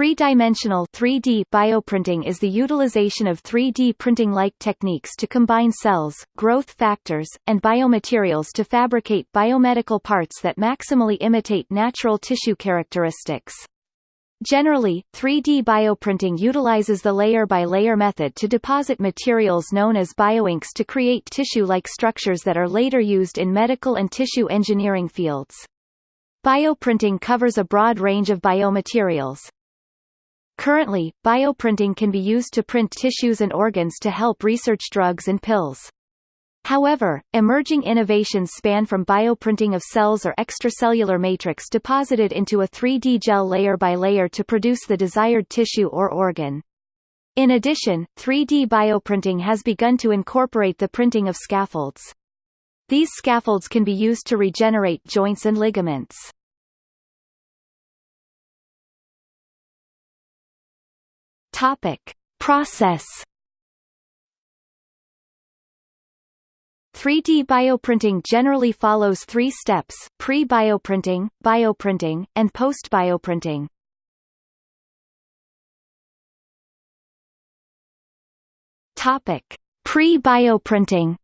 Three-dimensional 3D bioprinting is the utilization of 3D printing-like techniques to combine cells, growth factors, and biomaterials to fabricate biomedical parts that maximally imitate natural tissue characteristics. Generally, 3D bioprinting utilizes the layer-by-layer -layer method to deposit materials known as bioinks to create tissue-like structures that are later used in medical and tissue engineering fields. Bioprinting covers a broad range of biomaterials. Currently, bioprinting can be used to print tissues and organs to help research drugs and pills. However, emerging innovations span from bioprinting of cells or extracellular matrix deposited into a 3D gel layer by layer to produce the desired tissue or organ. In addition, 3D bioprinting has begun to incorporate the printing of scaffolds. These scaffolds can be used to regenerate joints and ligaments. Topic: Process 3D bioprinting generally follows three steps, pre-bioprinting, bioprinting, and post-bioprinting. Pre-bioprinting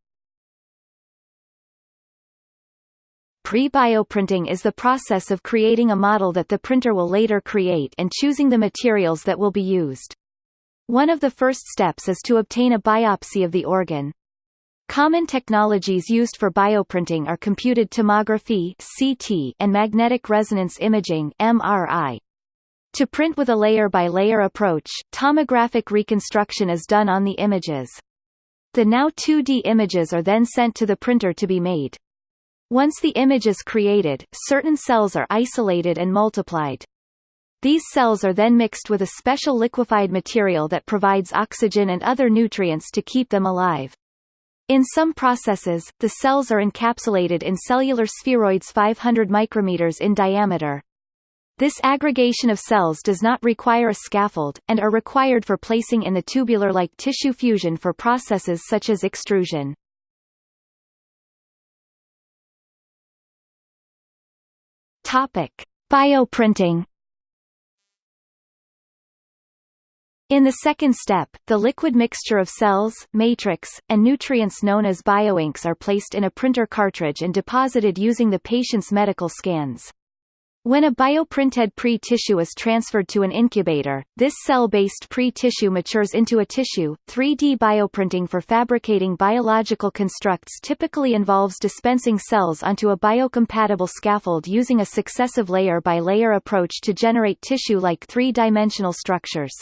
Pre-bioprinting is the process of creating a model that the printer will later create and choosing the materials that will be used. One of the first steps is to obtain a biopsy of the organ. Common technologies used for bioprinting are computed tomography (CT) and magnetic resonance imaging (MRI). To print with a layer-by-layer -layer approach, tomographic reconstruction is done on the images. The now 2D images are then sent to the printer to be made. Once the image is created, certain cells are isolated and multiplied. These cells are then mixed with a special liquefied material that provides oxygen and other nutrients to keep them alive. In some processes, the cells are encapsulated in cellular spheroids 500 micrometers in diameter. This aggregation of cells does not require a scaffold, and are required for placing in the tubular-like tissue fusion for processes such as extrusion. Topic. Bioprinting In the second step, the liquid mixture of cells, matrix, and nutrients known as bioinks are placed in a printer cartridge and deposited using the patient's medical scans. When a bioprinted pre-tissue is transferred to an incubator, this cell-based pre-tissue matures into a tissue. 3D bioprinting for fabricating biological constructs typically involves dispensing cells onto a biocompatible scaffold using a successive layer-by-layer -layer approach to generate tissue-like three-dimensional structures.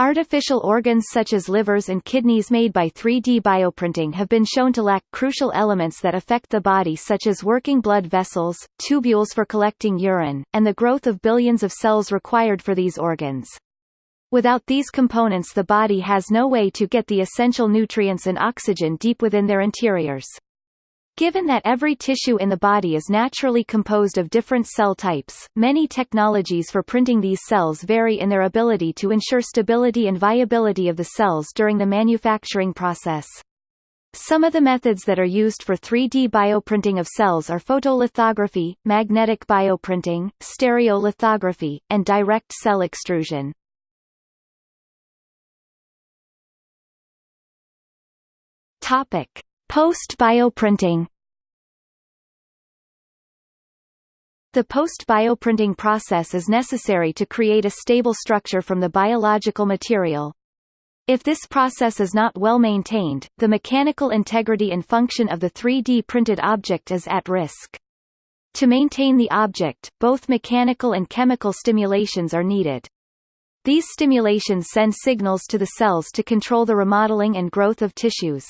Artificial organs such as livers and kidneys made by 3D bioprinting have been shown to lack crucial elements that affect the body such as working blood vessels, tubules for collecting urine, and the growth of billions of cells required for these organs. Without these components the body has no way to get the essential nutrients and oxygen deep within their interiors. Given that every tissue in the body is naturally composed of different cell types, many technologies for printing these cells vary in their ability to ensure stability and viability of the cells during the manufacturing process. Some of the methods that are used for 3D bioprinting of cells are photolithography, magnetic bioprinting, stereolithography, and direct cell extrusion. Topic. Post-bioprinting The post-bioprinting process is necessary to create a stable structure from the biological material. If this process is not well maintained, the mechanical integrity and function of the 3D printed object is at risk. To maintain the object, both mechanical and chemical stimulations are needed. These stimulations send signals to the cells to control the remodeling and growth of tissues.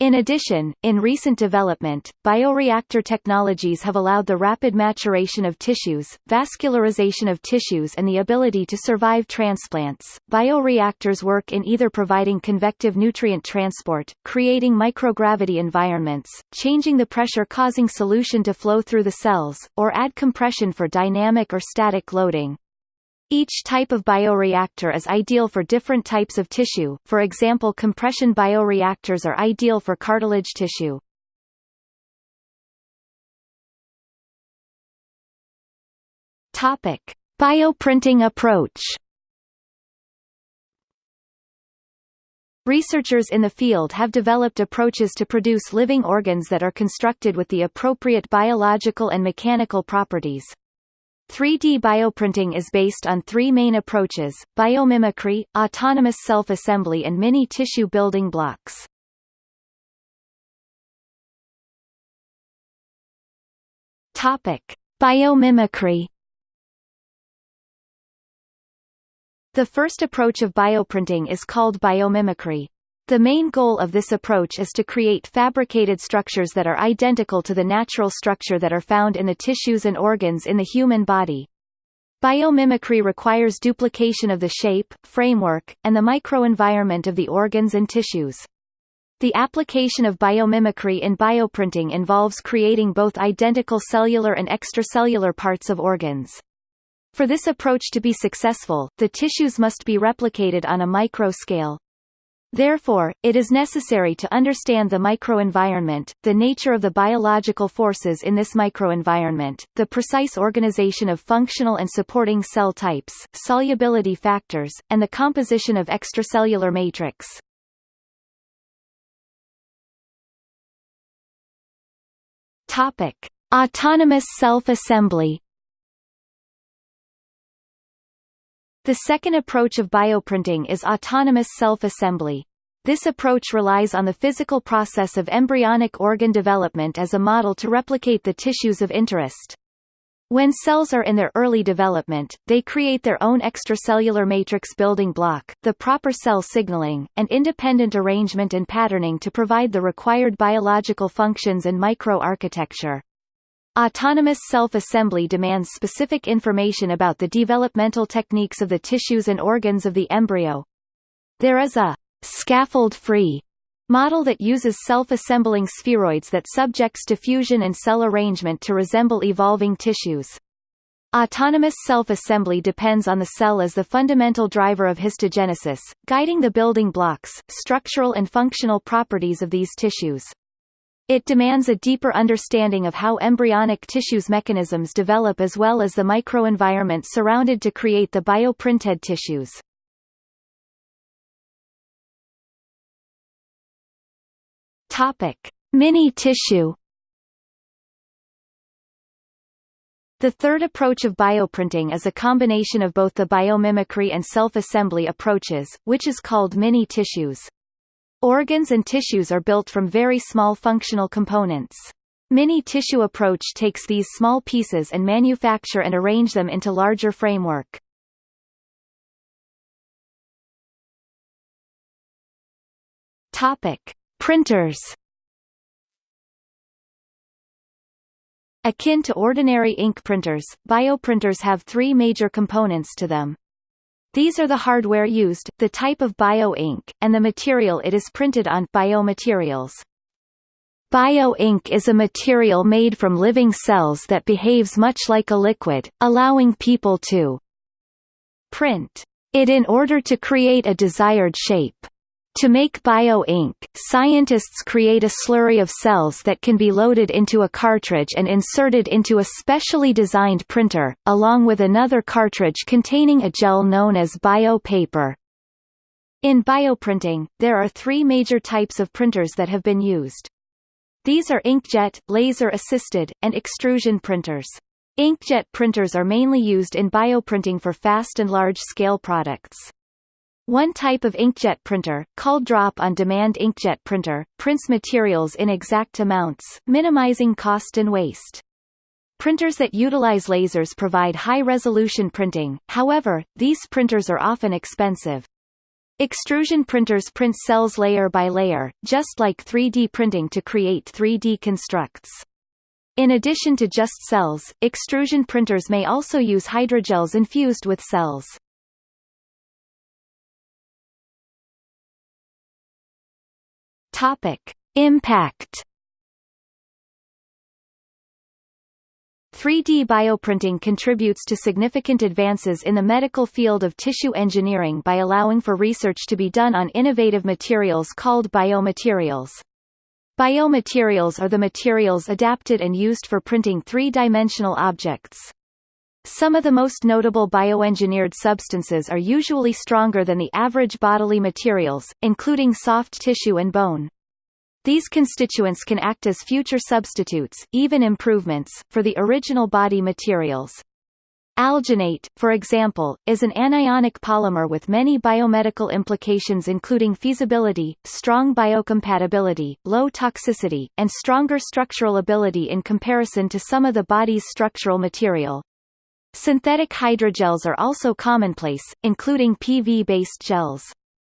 In addition, in recent development, bioreactor technologies have allowed the rapid maturation of tissues, vascularization of tissues and the ability to survive transplants. Bioreactors work in either providing convective nutrient transport, creating microgravity environments, changing the pressure causing solution to flow through the cells, or add compression for dynamic or static loading. Each type of bioreactor is ideal for different types of tissue, for example compression bioreactors are ideal for cartilage tissue. Topic. Bioprinting approach Researchers in the field have developed approaches to produce living organs that are constructed with the appropriate biological and mechanical properties. 3D bioprinting is based on three main approaches, biomimicry, autonomous self-assembly and mini-tissue building blocks. Topic. Biomimicry The first approach of bioprinting is called biomimicry. The main goal of this approach is to create fabricated structures that are identical to the natural structure that are found in the tissues and organs in the human body. Biomimicry requires duplication of the shape, framework, and the microenvironment of the organs and tissues. The application of biomimicry in bioprinting involves creating both identical cellular and extracellular parts of organs. For this approach to be successful, the tissues must be replicated on a micro scale. Therefore, it is necessary to understand the microenvironment, the nature of the biological forces in this microenvironment, the precise organization of functional and supporting cell types, solubility factors, and the composition of extracellular matrix. Topic: Autonomous self-assembly The second approach of bioprinting is autonomous self-assembly. This approach relies on the physical process of embryonic organ development as a model to replicate the tissues of interest. When cells are in their early development, they create their own extracellular matrix building block, the proper cell signaling, and independent arrangement and patterning to provide the required biological functions and microarchitecture. Autonomous self-assembly demands specific information about the developmental techniques of the tissues and organs of the embryo. There is a scaffold-free model that uses self-assembling spheroids that subjects to fusion and cell arrangement to resemble evolving tissues. Autonomous self-assembly depends on the cell as the fundamental driver of histogenesis, guiding the building blocks, structural and functional properties of these tissues. It demands a deeper understanding of how embryonic tissues mechanisms develop as well as the microenvironment surrounded to create the bioprinted tissues. Topic: Mini-tissue The third approach of bioprinting is a combination of both the biomimicry and self-assembly approaches, which is called mini-tissues. Organs and tissues are built from very small functional components. Mini-tissue approach takes these small pieces and manufacture and arrange them into larger framework. Topic: Printers. Akin to ordinary ink printers, bioprinters have three major components to them. These are the hardware used, the type of bio-ink, and the material it is printed on biomaterials. Bio-ink is a material made from living cells that behaves much like a liquid, allowing people to print it in order to create a desired shape. To make bio-ink, scientists create a slurry of cells that can be loaded into a cartridge and inserted into a specially designed printer, along with another cartridge containing a gel known as bio-paper. In bioprinting, there are three major types of printers that have been used. These are inkjet, laser-assisted, and extrusion printers. Inkjet printers are mainly used in bioprinting for fast and large-scale products. One type of inkjet printer, called drop-on-demand inkjet printer, prints materials in exact amounts, minimizing cost and waste. Printers that utilize lasers provide high-resolution printing, however, these printers are often expensive. Extrusion printers print cells layer by layer, just like 3D printing to create 3D constructs. In addition to just cells, extrusion printers may also use hydrogels infused with cells. Topic: Impact 3D bioprinting contributes to significant advances in the medical field of tissue engineering by allowing for research to be done on innovative materials called biomaterials. Biomaterials are the materials adapted and used for printing three-dimensional objects. Some of the most notable bioengineered substances are usually stronger than the average bodily materials, including soft tissue and bone. These constituents can act as future substitutes, even improvements, for the original body materials. Alginate, for example, is an anionic polymer with many biomedical implications including feasibility, strong biocompatibility, low toxicity, and stronger structural ability in comparison to some of the body's structural material. Synthetic hydrogels are also commonplace, including PV-based gels.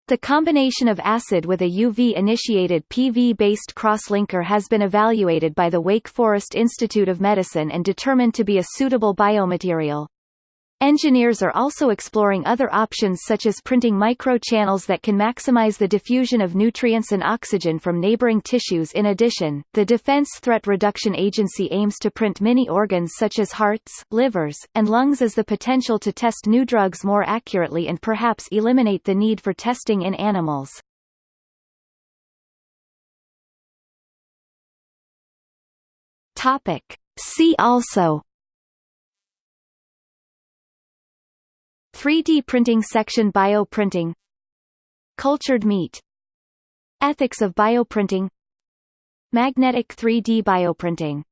The combination of acid with a UV-initiated PV-based crosslinker has been evaluated by the Wake Forest Institute of Medicine and determined to be a suitable biomaterial. Engineers are also exploring other options such as printing microchannels that can maximize the diffusion of nutrients and oxygen from neighboring tissues in addition, the Defense Threat Reduction Agency aims to print many organs such as hearts, livers, and lungs as the potential to test new drugs more accurately and perhaps eliminate the need for testing in animals. Topic. See also 3D printing section bioprinting. Cultured meat. Ethics of bioprinting. Magnetic 3D bioprinting